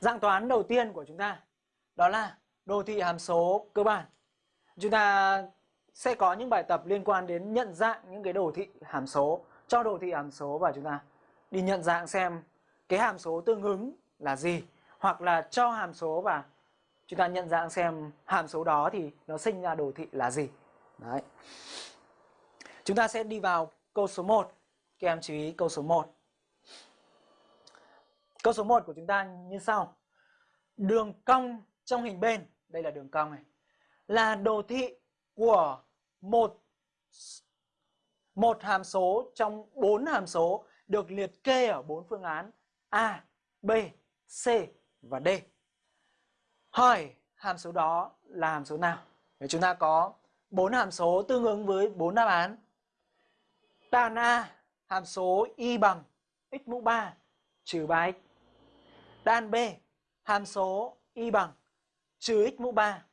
Dạng toán đầu tiên của chúng ta, đó là đồ thị hàm số cơ bản. Chúng ta sẽ có những bài tập liên quan đến nhận dạng những cái đồ thị hàm số, cho đồ thị hàm số và chúng ta đi nhận dạng xem cái hàm số tương ứng là gì, hoặc là cho hàm số và chúng ta nhận dạng xem hàm số đó thì nó sinh ra đồ thị là gì. Đấy. Chúng ta sẽ đi vào câu số 1. Các em chú ý câu số 1. Câu số 1 của chúng ta như sau. Đường cong trong hình bên, đây là đường cong này, là đồ thị của một một hàm số trong bốn hàm số được liệt kê ở bốn phương án A, B, C và D. Hỏi hàm số đó là hàm số nào? Nếu chúng ta có bốn hàm số tương ứng với bốn đáp án. Đáp A, hàm số y bằng x mũ 3 trừ 3x. Đan B, hàm số y bằng trừ x mũ 3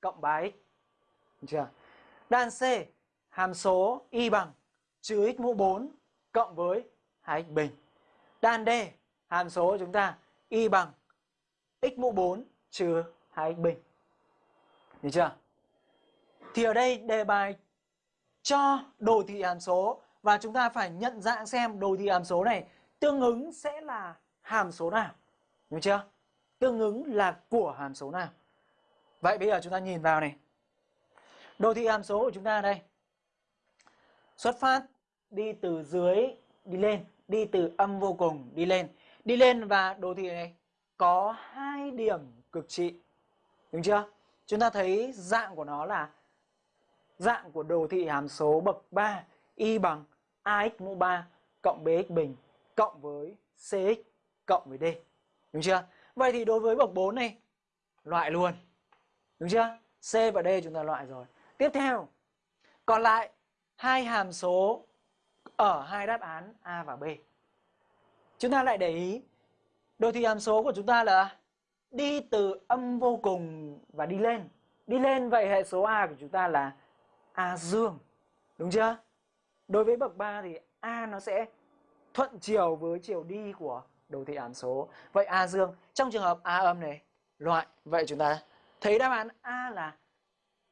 cộng 3x. Được chưa? Đan C, hàm số y bằng trừ x mũ 4 cộng với 2x bình. Đan D, hàm số của chúng ta y bằng x mũ 4 trừ 2x bình. Được chưa? Thì ở đây đề bài cho đồ thị hàm số và chúng ta phải nhận dạng xem đồ thị hàm số này tương ứng sẽ là hàm số nào. Đúng chưa? Tương ứng là của hàm số nào. Vậy bây giờ chúng ta nhìn vào này. Đồ thị hàm số của chúng ta đây. Xuất phát đi từ dưới đi lên, đi từ âm vô cùng đi lên. Đi lên và đồ thị này có hai điểm cực trị. Đúng chưa? Chúng ta thấy dạng của nó là dạng của đồ thị hàm số bậc 3 y bằng ax mũ 3 cộng bx bình cộng với cx cộng với d. Đúng chưa? Vậy thì đối với bậc 4 này loại luôn. Đúng chưa? C và D chúng ta loại rồi. Tiếp theo, còn lại hai hàm số ở hai đáp án A và B. Chúng ta lại để ý đồ thị hàm số của chúng ta là đi từ âm vô cùng và đi lên. Đi lên vậy hệ số A của chúng ta là A dương. Đúng chưa? Đối với bậc 3 thì A nó sẽ thuận chiều với chiều đi của đồ thị hàm số. Vậy A dương trong trường hợp A âm này loại. Vậy chúng ta thấy đáp án A là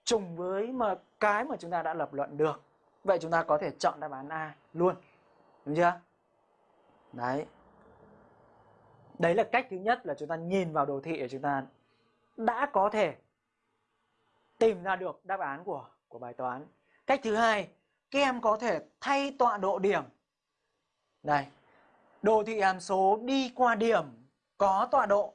trùng với mà cái mà chúng ta đã lập luận được. Vậy chúng ta có thể chọn đáp án A luôn. Đúng chưa? Đấy. Đấy là cách thứ nhất là chúng ta nhìn vào đồ thị để chúng ta đã có thể tìm ra được đáp án của của bài toán. Cách thứ hai, các em có thể thay tọa độ điểm. Đây. Đồ thị hàm số đi qua điểm có tọa độ